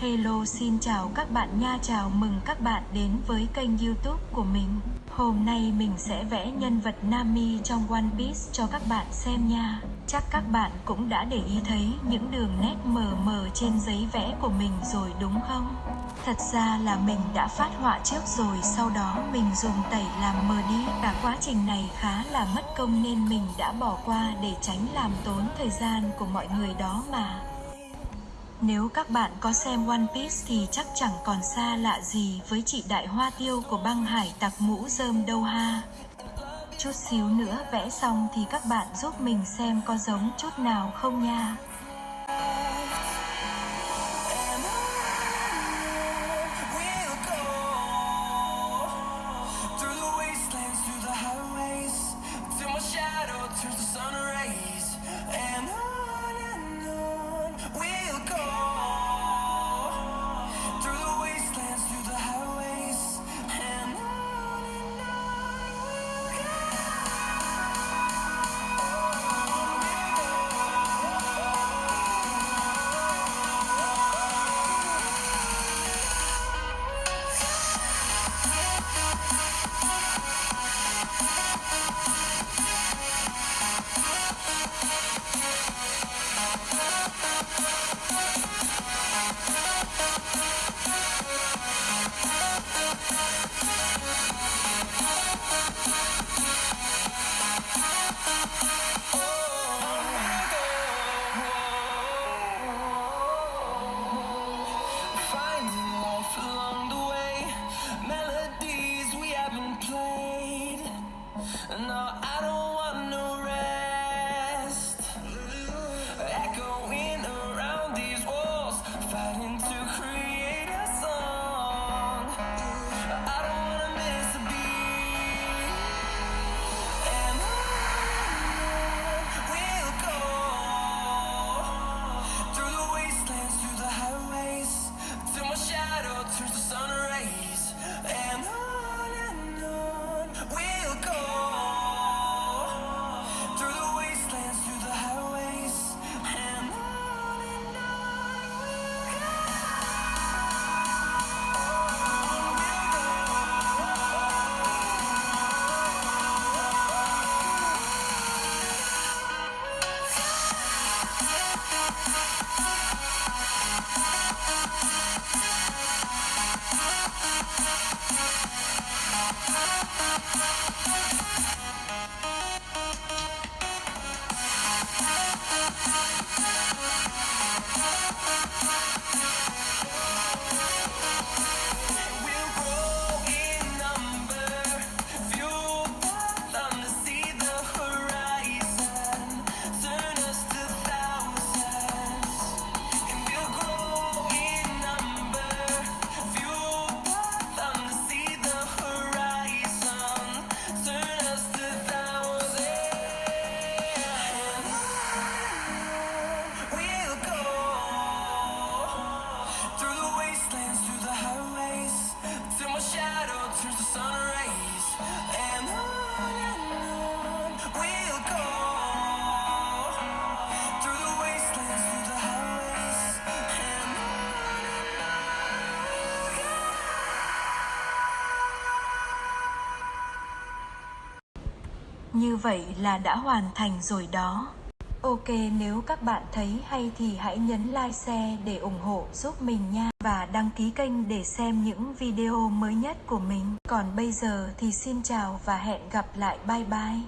Hello, xin chào các bạn nha. Chào mừng các bạn đến với kênh youtube của mình. Hôm nay mình sẽ vẽ nhân vật Nami trong One Piece cho các bạn xem nha. Chắc các bạn cũng đã để ý thấy những đường nét mờ mờ trên giấy vẽ của mình rồi đúng không? Thật ra là mình đã phát họa trước rồi, sau đó mình dùng tẩy làm mờ đi. Cả quá trình này khá là mất công nên mình đã bỏ qua để tránh làm tốn thời gian của mọi người đó mà nếu các bạn có xem One Piece thì chắc chẳng còn xa lạ gì với chị đại hoa tiêu của băng hải tặc mũ rơm đâu ha. Chút xíu nữa vẽ xong thì các bạn giúp mình xem có giống chút nào không nha. ハハハハ! Như vậy là đã hoàn thành rồi đó. Ok, nếu các bạn thấy hay thì hãy nhấn like, share để ủng hộ giúp mình nha và đăng ký kênh để xem những video mới nhất của mình. Còn bây giờ thì xin chào và hẹn gặp lại bye bye.